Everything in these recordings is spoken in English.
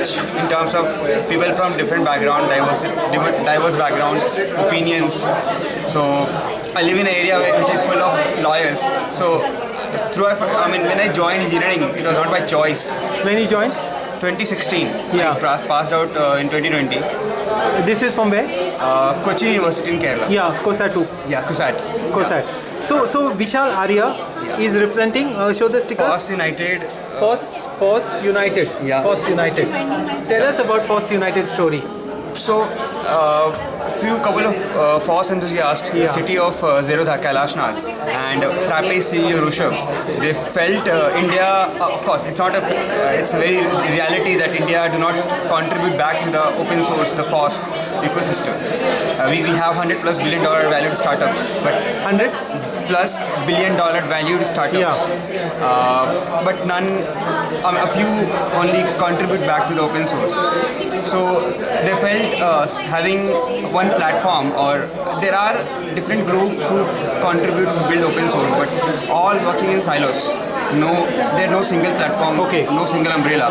rich in terms of people from different background, diverse, diverse backgrounds, opinions. So I live in an area which is full of lawyers. So through I mean when I joined engineering, it was not by choice. When you joined? 2016. Yeah. I passed out uh, in 2020. This is from where? Uh, Cochin University in Kerala. Yeah, COSATU. Yeah, CUSAT. COSAT. So, so Vishal Arya is representing. Uh, show the stickers. FOSS United. FOSS, FOSS United. Yeah. FOSS United. Tell us about FOSS United story. So, uh, few couple of uh, FOSS enthusiasts, Yeah. CTO of uh, Zerodha, Kailash Nadh, and Frappe CEO Rushabh, they felt uh, India, uh, of course, it's not a, it's a very reality that India do not contribute back to the open source, the FOSS ecosystem. Uh, we, we have 100 plus billion dollar valued startups, but 100? Plus billion dollar valued startups. Uh, but none, um, a few only contribute back to the open source. So they felt uh, having one platform or there are different groups who contribute to build open source but all working in silos. No, there's no single platform, Okay. no single umbrella.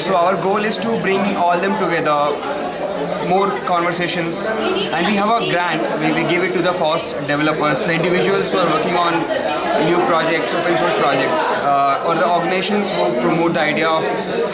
So our goal is to bring all them together more conversations. And we have a grant. We, we give it to the FOSS developers the individuals who are working on new projects open source projects uh, or the organizations who promote the idea of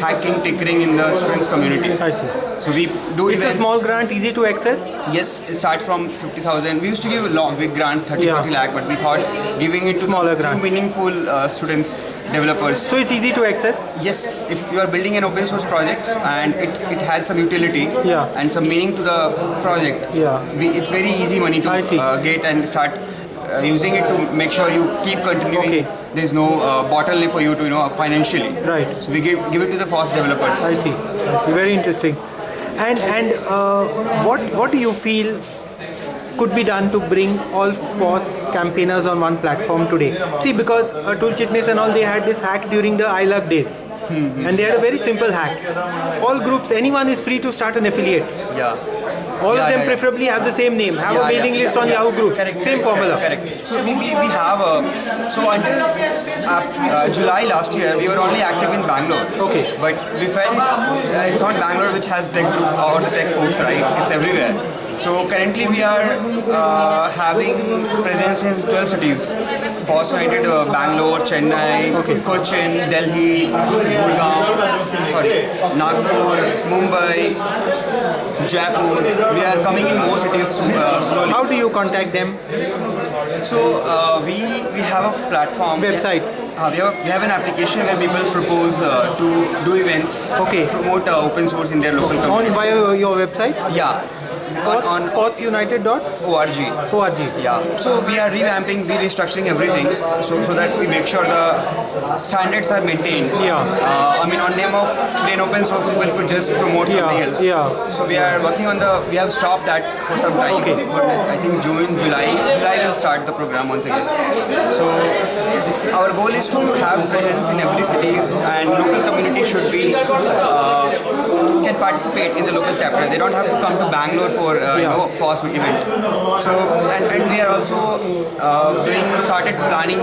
hacking tinkering in the students community I see. so we do It's a small grant, easy to access. yes it starts from 50000 we used to give long big grants 30 Yeah. 40 lakh but we thought giving it to Smaller few meaningful uh, students developers So it's easy to access. Yes, if you are building an open source project and it, it has some utility Yeah. and some meaning to the project, Yeah. we, it's very easy money to uh, get and start uh, using it to make sure you keep continuing. Okay. There's no uh, bottleneck for you to you know financially. Right. So we give, give it to the FOSS developers. I see. I see. Very interesting. And and uh, what what do you feel could be done to bring all FOSS campaigners on one platform today? See, because uh, Tool Chitness and all they had this hack during the ILUG days. And they had a very simple hack. All groups, anyone is free to start an affiliate. Yeah. All Yeah, of them yeah, preferably have the same name, have a mailing list on. Yahoo Group, Correct, same correct, formula. Correct. So we, we, we have a, so until uh, uh, July last year we were only active in Bangalore. Okay. But we felt uh, it's not Bangalore which has tech group or the tech folks, right? It's everywhere. So currently we are uh, having presence in 12 cities. FOSS United, uh, Bangalore, Chennai, Cochin, Delhi, Gurgaon, sorry, Nagpur, Mumbai, Jaipur. We are coming in more cities soon, uh, slowly. How do you contact them? So uh, we we have a platform. Website. Uh, we, have, we have an application where people propose uh, to do events. Okay. Promote uh, open source in their local community. On via your website? Yeah. On, on FOSSunited.org. ORG. Yeah. So we are revamping, we restructuring everything so, so that we make sure the standards are maintained. Yeah. Uh, I mean, on name of free and open source, people could just promote something else. yeah. So we are working on the. We have stopped that for some time. Okay. For I think June, July. July start the program once again. So our goal is to have presence in every cities and local community should be uh, can participate in the local chapter. They don't have to come to Bangalore for uh, you know FOSS event. So and, and we are also uh, doing started planning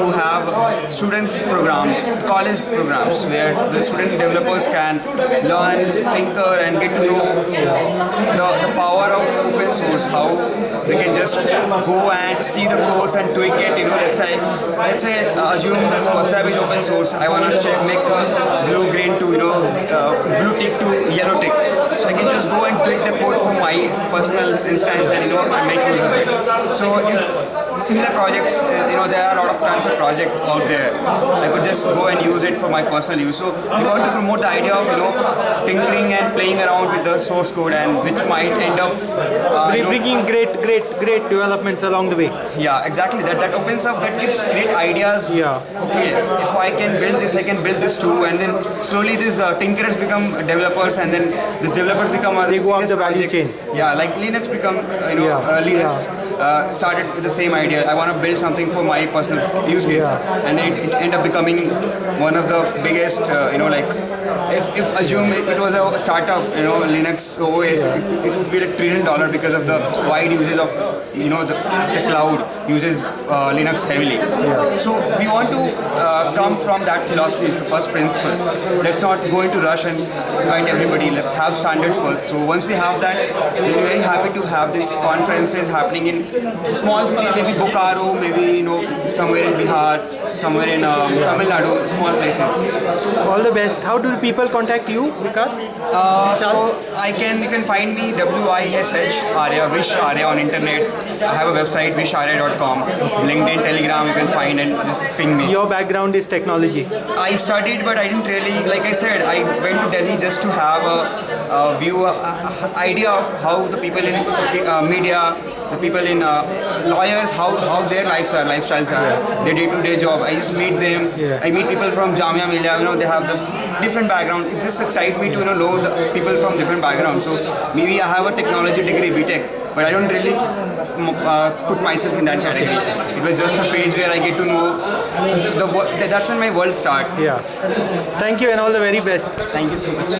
to have students program, college programs where the student developers can learn, tinker, and get to know the, the power of open source. How they can just go and see the codes and tweak it. You know, let's say let's say uh, assume WhatsApp is open source. I wanna check make blue green to you know uh, blue tick to yellow tick. So I can just go and tweak the code for my personal instance and you know make use of it. So if similar projects, uh, you know, there are a lot of tons of projects out there. I could just go and use it for my personal use. So we want to promote the idea of you know tinkering and playing around with the source code and which might end up uh, you know, Bringing great, great, great developments along the way. yeah, exactly. That that opens up, that gives great ideas. Yeah. Okay, if I can build this, I can build this too, and then slowly these uh, tinkerers become developers, and then these developers become a They go up the project. chain. Yeah, like Linux become uh, you know Yeah, uh, Linux. uh, started with the same idea. I want to build something for my personal use case, Yeah. and then it, it ended up becoming one of the biggest. Uh, you know, like if, if assume it, was a startup, you know, Linux OS, it, it would be like trillion dollar because of the wide usage of you know the, the cloud uses uh, Linux heavily. So we want to uh, come from that philosophy, the first principle. Let's not go into rush and invite everybody. Let's have standards first. So once we have that, we'll be very happy to have these conferences happening in small city, maybe Bokaro, maybe you know somewhere in Bihar, somewhere in um, Tamil Nadu, small places. All the best. How do people contact you, Vikas? Uh, so I can you can find me W I S H Arya Vish Arya on internet. I have a website visharya.com, LinkedIn, Telegram. You can find and just ping me. Your background is technology. I studied, but I didn't really, like I said, I went to Delhi just to have a, a view, a, a idea of how the people in uh, media, the people in uh, lawyers, how, how their lives are, lifestyles are, their day-to-day job. I just meet them. Yeah. I meet people from Jamia Millia. You know, they have the different background. It just excites me to you know know the people from different backgrounds. So maybe I have a technology degree, BTech, but I don't really uh, put myself in that category. It was just a phase where I get to know the. That's when my world started. Yeah. Thank you and all the very best. Thank you so much.